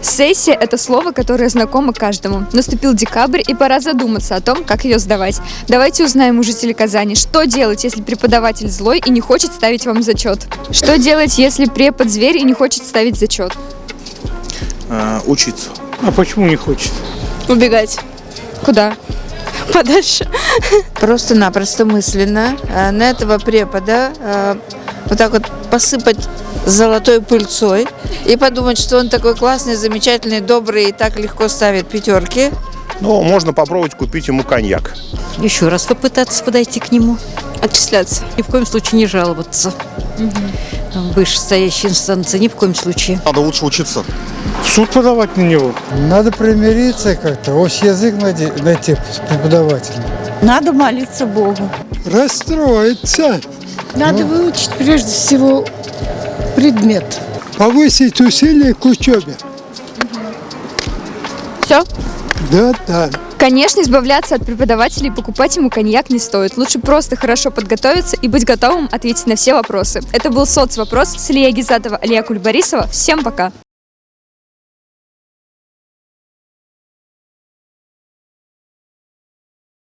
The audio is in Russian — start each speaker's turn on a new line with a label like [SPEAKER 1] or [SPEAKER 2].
[SPEAKER 1] Сессия – это слово, которое знакомо каждому. Наступил декабрь, и пора задуматься о том, как ее сдавать. Давайте узнаем у жителей Казани, что делать, если преподаватель злой и не хочет ставить вам зачет. Что делать, если препод зверь и не хочет ставить зачет?
[SPEAKER 2] Э, учиться.
[SPEAKER 3] А почему не хочет?
[SPEAKER 4] Убегать
[SPEAKER 1] Куда?
[SPEAKER 4] Подальше.
[SPEAKER 5] просто-напросто мысленно э, на этого препода э, вот так вот посыпать золотой пыльцой и подумать, что он такой классный, замечательный, добрый и так легко ставит пятерки.
[SPEAKER 2] Ну, можно попробовать купить ему коньяк.
[SPEAKER 6] Еще раз попытаться подойти к нему.
[SPEAKER 4] Отчисляться.
[SPEAKER 6] Ни в коем случае не жаловаться. В Вышестоящей инстанции ни в коем случае.
[SPEAKER 2] Надо лучше учиться.
[SPEAKER 3] В суд подавать на него.
[SPEAKER 7] Надо примириться как-то, общий язык найти, найти с преподавателем.
[SPEAKER 8] Надо молиться Богу.
[SPEAKER 7] Расстроиться,
[SPEAKER 8] Надо выучить прежде всего предмет.
[SPEAKER 7] повысить усилия к учебе.
[SPEAKER 1] Все?
[SPEAKER 7] Да, да.
[SPEAKER 1] Конечно, избавляться от преподавателей и покупать ему коньяк не стоит. Лучше просто хорошо подготовиться и быть готовым ответить на все вопросы. Это был соцвопрос с Илья Гизатова, Алия Кульбарисова. Всем пока!